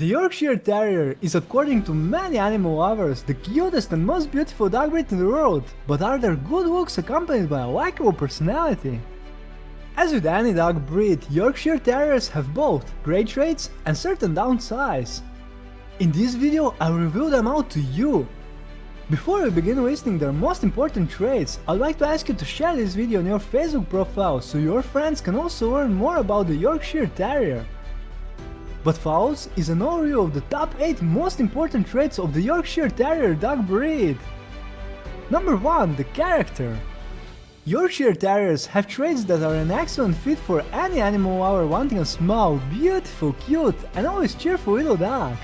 The Yorkshire Terrier is according to many animal lovers the cutest and most beautiful dog breed in the world, but are their good looks accompanied by a likable personality? As with any dog breed, Yorkshire Terriers have both great traits and certain downsides. In this video I'll reveal them out to you. Before we begin listing their most important traits, I'd like to ask you to share this video on your Facebook profile so your friends can also learn more about the Yorkshire Terrier. But follows is an overview of the top 8 most important traits of the Yorkshire Terrier dog breed. Number 1. The character. Yorkshire Terriers have traits that are an excellent fit for any animal lover wanting a small, beautiful, cute and always cheerful little dog.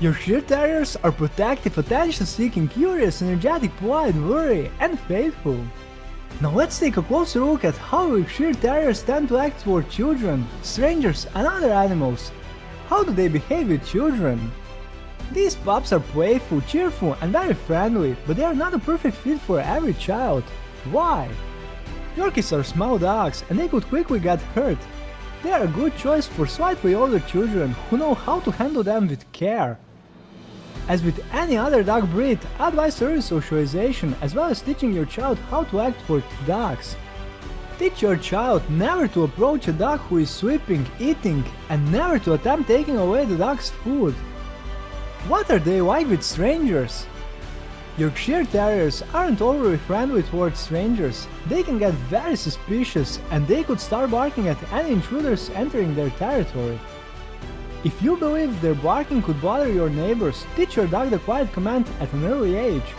Yorkshire Terriers are protective, attention-seeking, curious, energetic, polite, worry and faithful. Now let's take a closer look at how Yorkshire Terriers tend to act toward children, strangers and other animals. How do they behave with children? These pups are playful, cheerful and very friendly, but they are not a perfect fit for every child. Why? Yorkies are small dogs and they could quickly get hurt. They are a good choice for slightly older children who know how to handle them with care. As with any other dog breed, advise early socialization as well as teaching your child how to act toward dogs. Teach your child never to approach a dog who is sleeping, eating, and never to attempt taking away the dog's food. What are they like with strangers? Yorkshire Terriers aren't overly friendly towards strangers, they can get very suspicious and they could start barking at any intruders entering their territory. If you believe their barking could bother your neighbors, teach your dog the quiet command at an early age.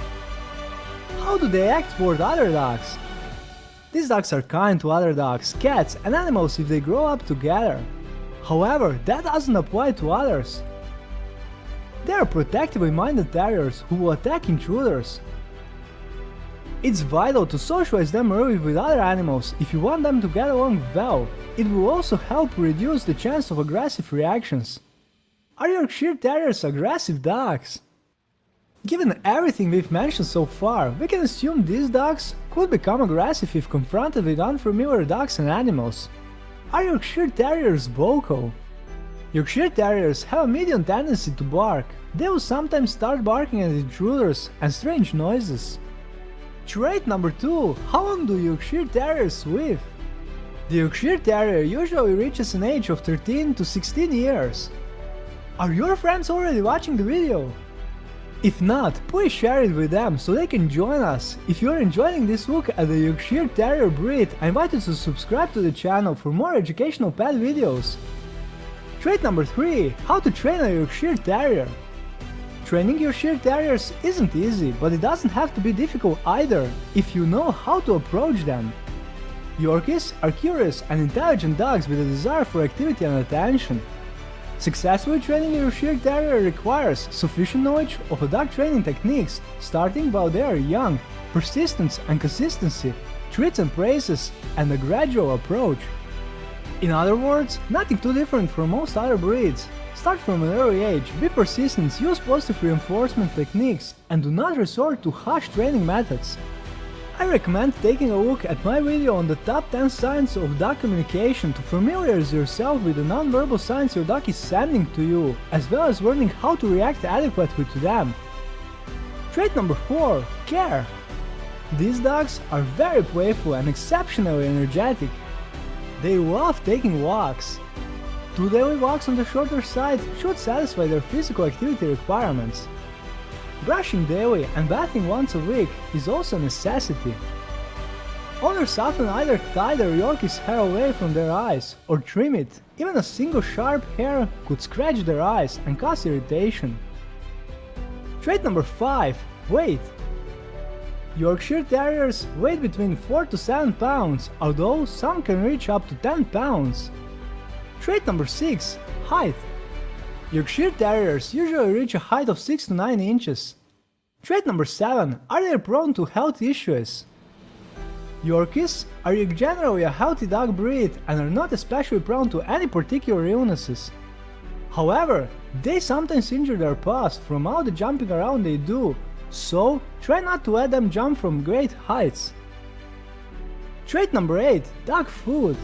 How do they act toward other dogs? These dogs are kind to other dogs, cats and animals if they grow up together. However, that doesn't apply to others. They are protectively minded terriers who will attack intruders. It's vital to socialize them early with other animals if you want them to get along well, it will also help reduce the chance of aggressive reactions. Are Yorkshire Terriers aggressive dogs? Given everything we've mentioned so far, we can assume these dogs could become aggressive if confronted with unfamiliar dogs and animals. Are Yorkshire Terriers vocal? Yorkshire Terriers have a medium tendency to bark. They will sometimes start barking at intruders and strange noises. Trait number 2. How long do Yorkshire Terriers live? The Yorkshire Terrier usually reaches an age of 13 to 16 years. Are your friends already watching the video? If not, please share it with them so they can join us. If you're enjoying this look at the Yorkshire Terrier breed, I invite you to subscribe to the channel for more educational pet videos. Trait number 3. How to train a Yorkshire Terrier. Training your Yorkshire Terriers isn't easy, but it doesn't have to be difficult either, if you know how to approach them. Yorkies are curious and intelligent dogs with a desire for activity and attention. Successfully training your Yorkshire Terrier requires sufficient knowledge of dog training techniques, starting while they are young, persistence and consistency, treats and praises, and a gradual approach. In other words, nothing too different from most other breeds. Start from an early age, be persistent, use positive reinforcement techniques, and do not resort to harsh training methods. I recommend taking a look at my video on the top 10 signs of dog communication to familiarize yourself with the non-verbal signs your dog is sending to you, as well as learning how to react adequately to them. Trait number 4. Care. These dogs are very playful and exceptionally energetic. They love taking walks. Daily walks on the shorter side should satisfy their physical activity requirements. Brushing daily and bathing once a week is also a necessity. Owners often either tie their Yorkie's hair away from their eyes or trim it. Even a single sharp hair could scratch their eyes and cause irritation. Trait number 5. Weight. Yorkshire Terriers weigh between 4 to 7 pounds, although some can reach up to 10 pounds. Trait number 6. Height. Yorkshire Terriers usually reach a height of 6 to 9 inches. Trait number 7. Are they prone to health issues? Yorkies are generally a healthy dog breed and are not especially prone to any particular illnesses. However, they sometimes injure their paws from all the jumping around they do, so try not to let them jump from great heights. Trait number 8. Dog food.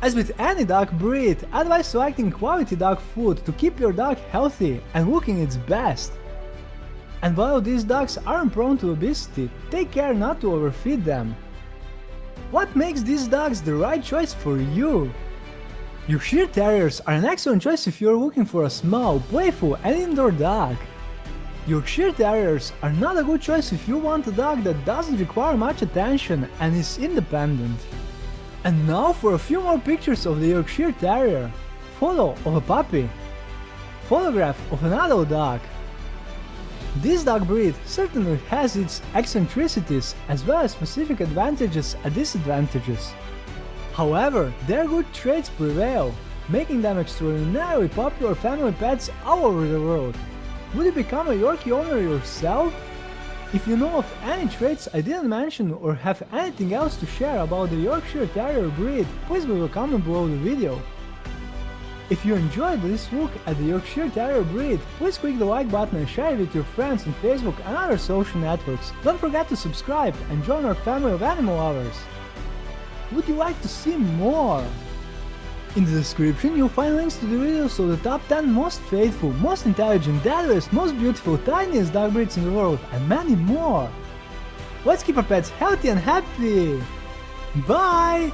As with any dog breed, advise selecting quality dog food to keep your dog healthy and looking its best. And while these dogs aren't prone to obesity, take care not to overfeed them. What makes these dogs the right choice for you? Yorkshire Terriers are an excellent choice if you're looking for a small, playful and indoor dog. Yorkshire Terriers are not a good choice if you want a dog that doesn't require much attention and is independent. And now for a few more pictures of the Yorkshire Terrier. Photo of a puppy. Photograph of an adult dog. This dog breed certainly has its eccentricities as well as specific advantages and disadvantages. However, their good traits prevail, making them extraordinarily popular family pets all over the world. Would you become a Yorkie owner yourself? If you know of any traits I didn't mention or have anything else to share about the Yorkshire Terrier breed, please leave a comment below the video. If you enjoyed this look at the Yorkshire Terrier breed, please click the like button and share it with your friends on Facebook and other social networks. Don't forget to subscribe and join our family of animal lovers. Would you like to see more? In the description you'll find links to the videos of the top 10 most faithful, most intelligent, deadliest, most beautiful, tiniest dog breeds in the world, and many more. Let's keep our pets healthy and happy! Bye!